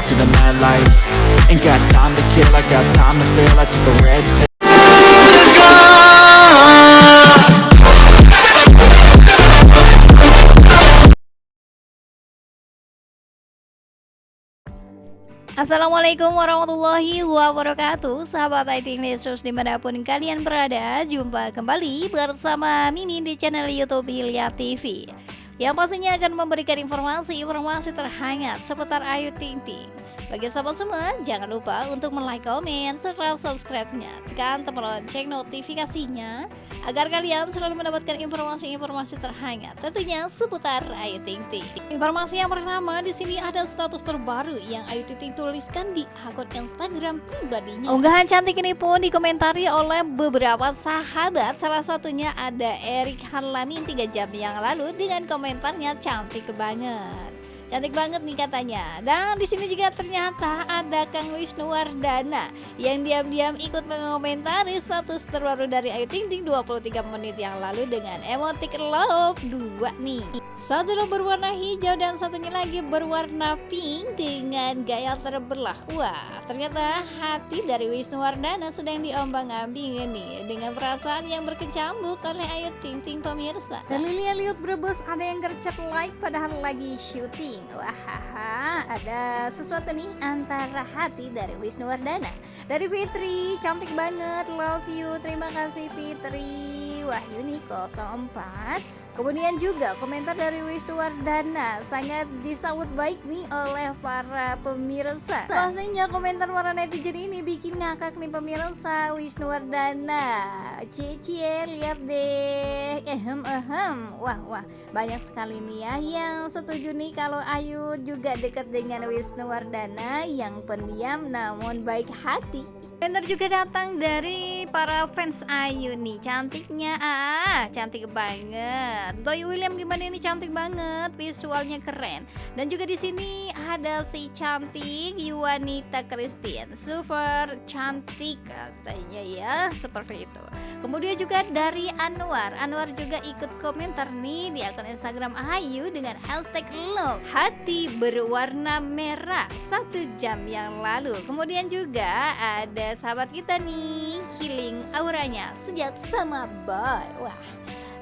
it to the mad Ain't got time to kill, I got time to feel. I took the red pill. Assalamualaikum warahmatullahi wabarakatuh. Sahabat IT News di mana pun kalian berada Jumpa kembali bersama Mimin di channel Youtube Hilya TV Yang pastinya akan memberikan informasi-informasi terhangat seputar Ayu Ting Ting bagi sahabat semua, jangan lupa untuk like, komen, serta subscribe-nya. Tekan tombol lonceng notifikasinya agar kalian selalu mendapatkan informasi-informasi terhangat tentunya seputar Ayu Ting Ting. Informasi yang pertama di sini ada status terbaru yang Ayu Ting Ting tuliskan di akun Instagram pribadinya. Unggahan cantik ini pun dikomentari oleh beberapa sahabat, salah satunya ada Erik Harlamin 3 jam yang lalu dengan komentarnya cantik banget. Cantik banget nih katanya. Dan di sini juga ternyata ada Kang Wisnu Wardana yang diam-diam ikut mengomentari status terbaru dari Ayu Ting Ting 23 menit yang lalu dengan emotik love 2 nih. Satu berwarna hijau dan satunya lagi berwarna pink dengan gaya terbelah. Wah, ternyata hati dari Wisnu Wardana sedang diombang-ambing nih dengan perasaan yang berkecambuk oleh Ayu Ting Ting pemirsa. Dan Lilia Liut Brebes ada yang gercep like padahal lagi syuting Wah, ada sesuatu nih antara hati dari Wisnu Wardana. Dari Fitri, cantik banget, love you. Terima kasih Fitri. Wahyuni 04 Kemudian juga komentar dari Wisnu Wardana sangat disambut baik nih oleh para pemirsa. Pastinya komentar para netizen ini bikin ngakak nih pemirsa Wisnu Wardana. Cie lihat deh. Ehem ehem. Wah wah banyak sekali nih ya yang setuju nih kalau Ayu juga dekat dengan Wisnu Wardana yang pendiam namun baik hati. Komentar juga datang dari para fans Ayu nih. Cantiknya ah cantik banget. Toy William gimana ini? Cantik banget Visualnya keren. Dan juga di sini ada si cantik Yuanita Christine. Super cantik katanya ya Seperti itu. Kemudian juga dari Anwar. Anwar juga ikut komentar nih di akun Instagram Ayu Dengan hashtag love Hati berwarna merah Satu jam yang lalu. Kemudian juga ada sahabat kita nih healing auranya sejak sama boy wah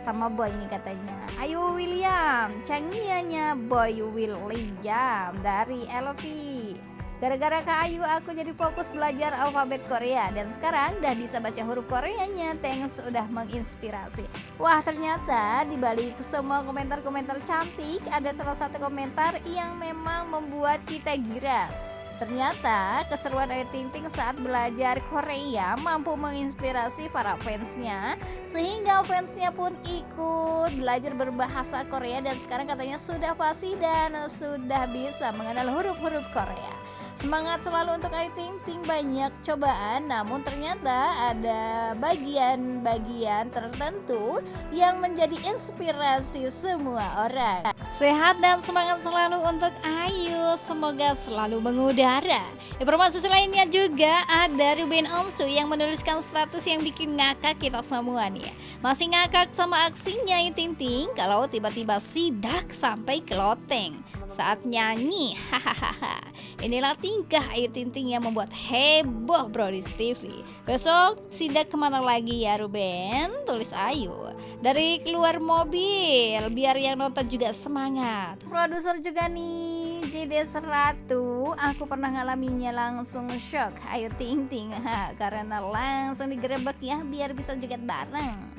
sama boy ini katanya ayo William canggihnya boy William dari Elvi Gara-gara Kak Ayu aku jadi fokus belajar alfabet Korea dan sekarang udah bisa baca huruf Koreanya. Thanks udah menginspirasi. Wah, ternyata di balik semua komentar-komentar cantik ada salah satu komentar yang memang membuat kita girang. Ternyata keseruan Ayu Ting Ting saat belajar Korea mampu menginspirasi para fansnya sehingga fansnya pun ikut belajar berbahasa Korea dan sekarang katanya sudah pasti dan sudah bisa mengenal huruf-huruf Korea. Semangat selalu untuk Ayu Ting Ting banyak cobaan namun ternyata ada bagian-bagian tertentu yang menjadi inspirasi semua orang. Sehat dan semangat selalu untuk Ayu, semoga selalu mengudara. Informasi lainnya juga ada Ruben Onsu yang menuliskan status yang bikin ngakak kita semua nih ya. Masih ngakak sama aksinya yang Tinting kalau tiba-tiba sidak sampai ke loteng saat nyanyi. Hahaha. Inilah tingkah Ayu Tinting yang membuat heboh Brodis TV. Besok sidak ke mana lagi ya Ruben? Tulis Ayu. Dari keluar mobil biar yang nonton juga semangat. Produser juga nih JD 100 aku pernah ngalaminya langsung shock ayo ting ting ha, karena langsung digerebek ya biar bisa juga bareng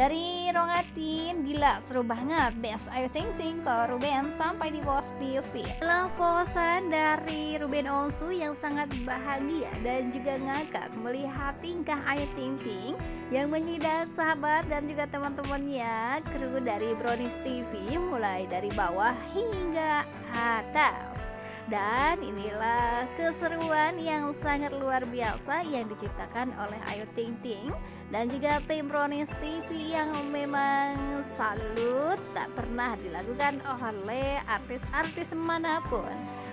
dari Rongatin, gila seru banget. Best Ayu Ting Ting ke Ruben sampai di post di feed Lafosan dari Ruben Onsu yang sangat bahagia dan juga ngakak melihat tingkah Ayu Ting Ting Yang menyidak sahabat dan juga teman-temannya Kru dari Brownies TV mulai dari bawah hingga atas. Dan inilah keseruan yang sangat luar biasa yang diciptakan oleh Ayu Ting Ting Dan juga tim Brownies TV yang memang salut. Tak pernah dilakukan oleh artis-artis mana pun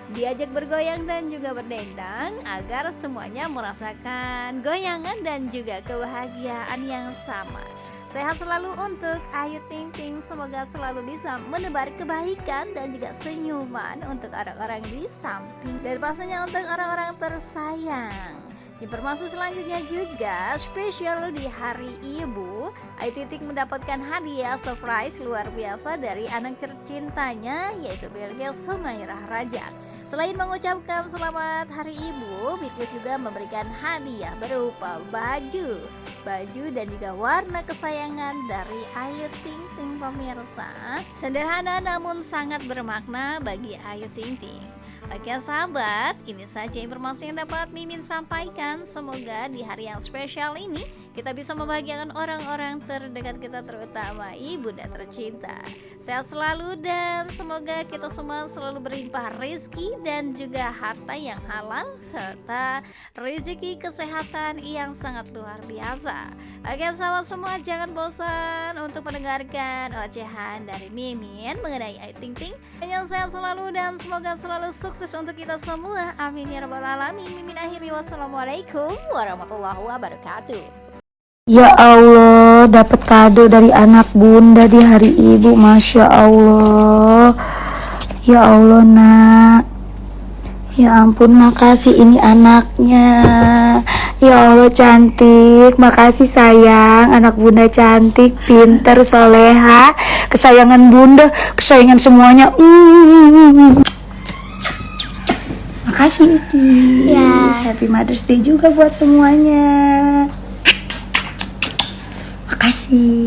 Diajak bergoyang dan juga berdendang agar semuanya merasakan goyangan dan juga kebahagiaan yang sama. Sehat selalu untuk Ayu Ting Ting, semoga selalu bisa menebar kebaikan dan juga senyuman untuk orang-orang di samping dan pastinya untuk orang-orang tersayang. Informasi selanjutnya juga spesial di hari ibu Ayu Titik mendapatkan hadiah surprise luar biasa dari anak tercintanya yaitu Bilkis Humairah Rajak Selain mengucapkan selamat hari ibu Bilkis juga memberikan hadiah berupa baju. Baju dan juga warna kesayangan dari Ayu Ting Ting pemirsa. Sederhana namun sangat bermakna bagi Ayu Ting Ting Oke sahabat, ini saja informasi yang dapat Mimin sampaikan. Semoga di hari yang spesial ini kita bisa membahagiakan orang-orang terdekat kita terutama ibu dan tercinta. Sehat selalu dan semoga kita semua selalu berlimpah rezeki dan juga harta yang halal serta rezeki kesehatan yang sangat luar biasa. Oke sahabat semua jangan bosan untuk mendengarkan ocehan dari Mimin mengenai Ayu Ting Ting. Yang sehat selalu dan semoga selalu sukses sukses untuk kita semua. Amin ya rabbal alamin. Mimin akhiri wassalamualaikum warahmatullahi wabarakatuh. Ya Allah, dapat kado dari anak bunda di hari ibu, masya Allah. Ya Allah, nak. Ya ampun, makasih ini anaknya. Ya Allah cantik, makasih sayang, anak bunda cantik, pinter, soleha, kesayangan bunda, kesayangan semuanya. Mm. Makasih Iki. Ya. Happy Mother's Day juga buat semuanya. Makasih.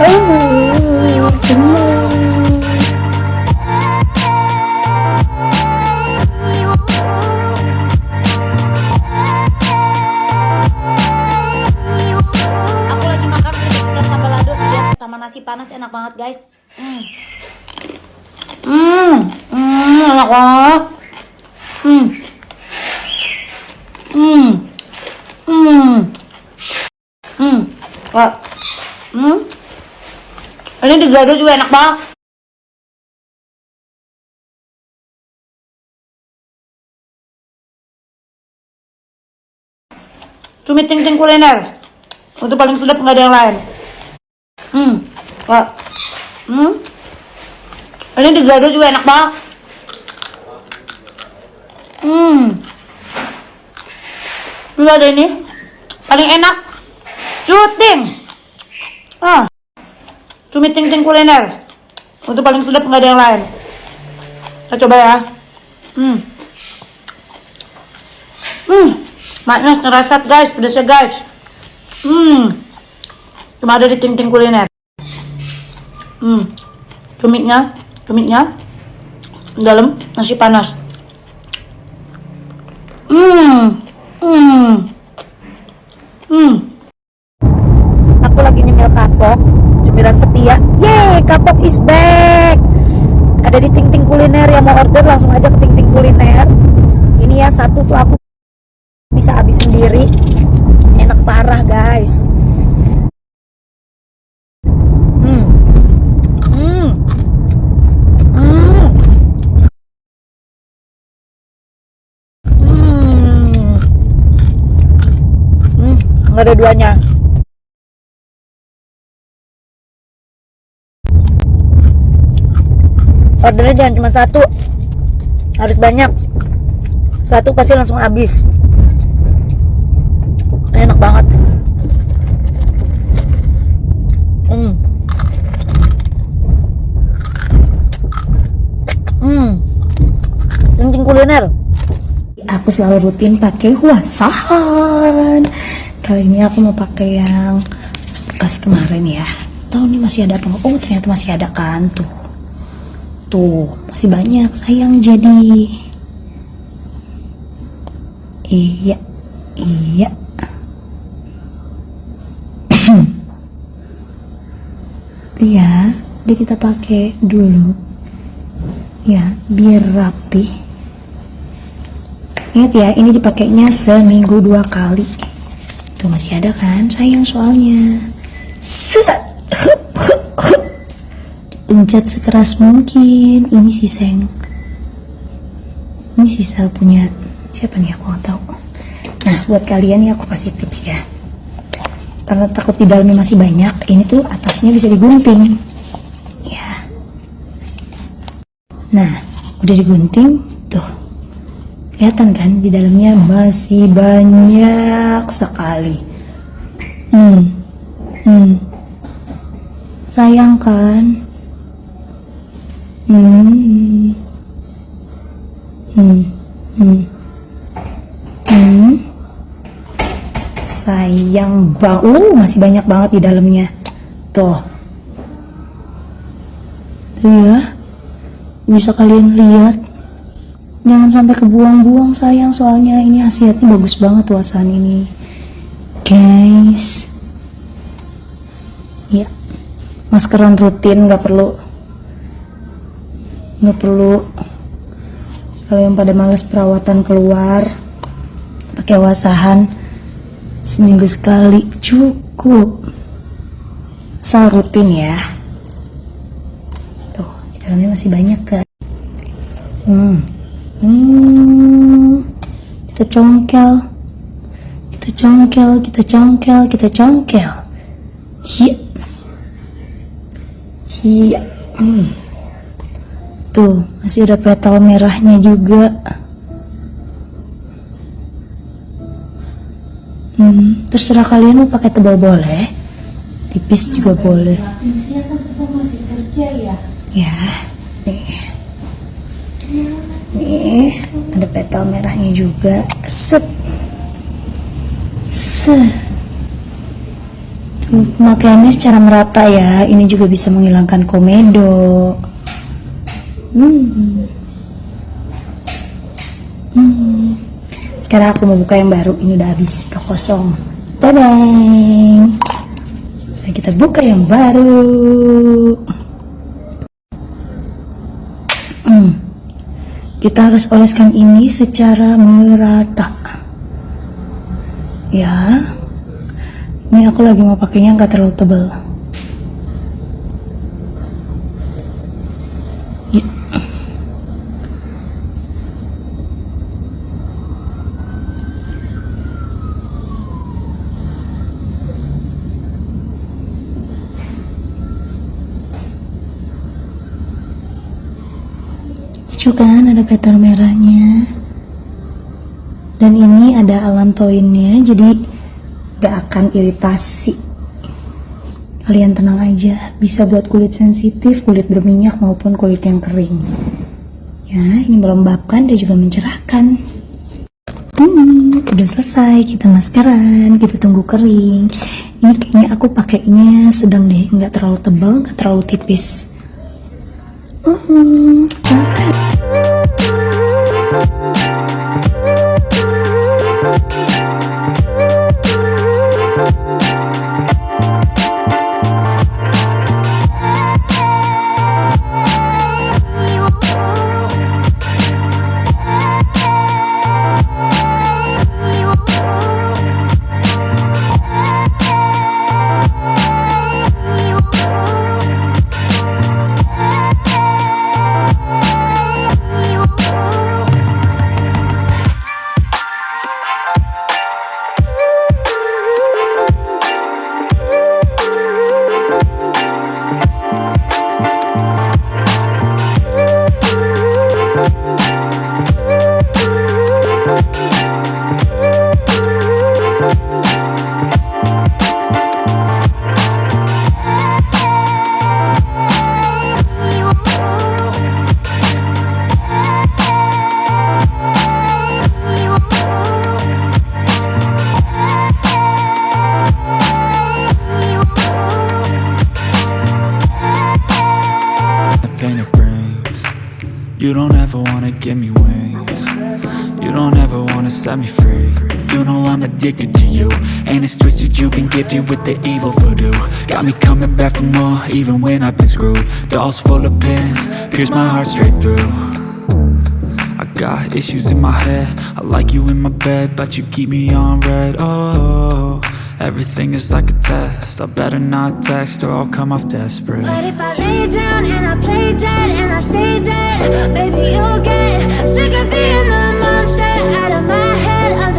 Oh, semua. Nasi panas enak banget guys. Hmm. Hmm, hmm, enak banget. Hmm. Hmm. Hmm. Hmm. Hmm. Ini juga enak banget. Cumi ting ting kuliner. Untuk paling sedap nggak ada yang lain. Hmm. Wah. Hmm. Ini digado juga enak banget. Hmm. Ada ini. Paling enak. Cuting. Ah. Cumi ting ting kuliner. Untuk paling sedap nggak ada yang lain. Kita coba ya. Hmm. Hmm. Maknya ngerasat guys, pedasnya guys. Hmm. Cuma ada di ting ting kuliner. Hmm. Cuminya, cuminya dalam nasi panas. Hmm. Hmm. Hmm. Aku lagi nyemil kapok, cemilan setia. Yeay, kapok is back. Ada di Ting Ting Kuliner yang mau order langsung aja ke Ting Ting Kuliner. Ini ya satu tuh aku bisa habis sendiri. Enak parah, guys. Hmm. Hmm. Hmm. Hmm. Hmm, nggak ada duanya. Ordernya jangan cuma satu, harus banyak. Satu pasti langsung habis. Enak banget. Hmm. Hmm. Kencing kuliner aku selalu rutin pakai wasahan kali ini aku mau pakai yang bekas kemarin ya. Tahu nih masih ada apa oh ternyata masih ada kan? Tuh. Tuh masih banyak sayang jadi. Iya iya. Ya jadi kita pakai dulu. Ya biar rapi. Ingat ya, ini dipakainya seminggu dua kali. Tuh masih ada kan? Sayang soalnya. Pencet sekeras mungkin. Ini sih seng. ini sisa punya siapa nih aku nggak tahu nah buat kalian nih aku kasih tips ya karena takut di dalamnya masih banyak ini tuh atasnya bisa digunting ya nah udah digunting kelihatan kan di dalamnya? Masih banyak sekali. Hmm. Hmm. Sayang kan hmm. Hmm. Hmm. Hmm. Sayang bang uh masih banyak banget di dalamnya. Tuh. Ya bisa kalian lihat jangan sampai kebuang-buang sayang. Soalnya ini hasilnya bagus banget wasan ini. Guys. Ya. Maskeran rutin nggak perlu. Nggak perlu. Kalau yang pada males perawatan keluar pakai wasahan seminggu sekali cukup. Asal rutin ya. Tuh di dalamnya masih banyak kan hmm. Hmm kita congkel. Kita congkel kita congkel kita congkel. Hiya hiya hmm. tuh masih ada petal merahnya juga. Hmm, terserah kalian mau pakai tebal boleh, tipis juga boleh. Ya, ada petal merahnya juga. Set, set. Tuh, pemakaiannya secara merata ya. Ini juga bisa menghilangkan komedo. Hmm. Hmm. Sekarang aku mau buka yang baru. Ini udah habis, udah kosong. Tadang. Nah, kita buka yang baru. Hmm. Kita harus oleskan ini secara merata. Ya. Ini aku lagi mau pakainya nggak terlalu tebal. Ya. Lucu petal merahnya. Dan ini ada alantoinnya jadi gak akan iritasi. Kalian tenang aja, bisa buat kulit sensitif, kulit berminyak maupun kulit yang kering. Ya, ini melembabkan dan juga mencerahkan. Hmm, udah selesai, kita maskeran, kita tunggu kering. Ini kayaknya aku pakainya sedang deh, nggak terlalu tebal, nggak terlalu tipis. Hmm, addicted to you. And it's twisted you've been gifted with the evil voodoo. Got me coming back for more even when I've been screwed. Dolls full of pins, pierce my heart straight through. I got issues in my head. I like you in my bed, but you keep me on red. Oh, Everything is like a test. I better not text or I'll come off desperate. But if I lay down and I play dead and I stay dead, baby, you'll get sick of being the monster out of my head,